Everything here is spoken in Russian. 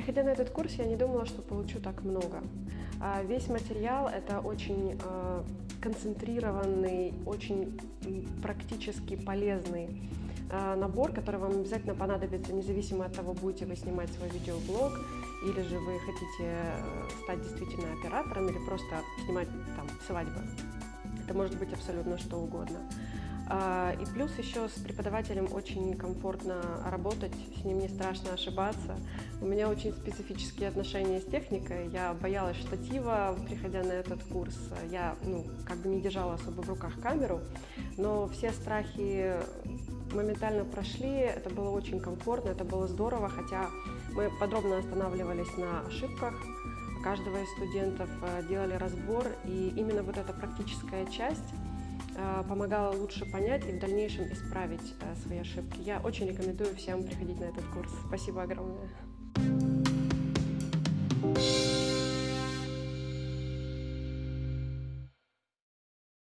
Приходя на этот курс, я не думала, что получу так много. А, весь материал – это очень а, концентрированный, очень практически полезный а, набор, который вам обязательно понадобится, независимо от того, будете вы снимать свой видеоблог, или же вы хотите э, стать действительно оператором, или просто снимать там свадьбы. Это может быть абсолютно что угодно. А, и плюс еще с преподавателем очень комфортно работать, с ним не страшно ошибаться. У меня очень специфические отношения с техникой. Я боялась штатива, приходя на этот курс. Я ну, как бы не держала особо в руках камеру, но все страхи моментально прошли, это было очень комфортно, это было здорово, хотя мы подробно останавливались на ошибках каждого из студентов, э, делали разбор, и именно вот эта практическая часть помогала лучше понять и в дальнейшем исправить э, свои ошибки. Я очень рекомендую всем приходить на этот курс. Спасибо огромное.